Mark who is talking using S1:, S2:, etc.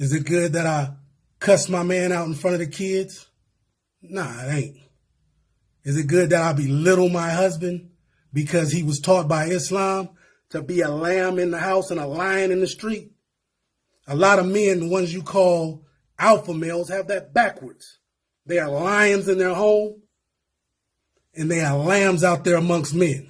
S1: Is it good that I cuss my man out in front of the kids? Nah, it ain't. Is it good that I belittle my husband because he was taught by Islam to be a lamb in the house and a lion in the street? A lot of men, the ones you call alpha males, have that backwards. They are lions in their home and they are lambs out there amongst men.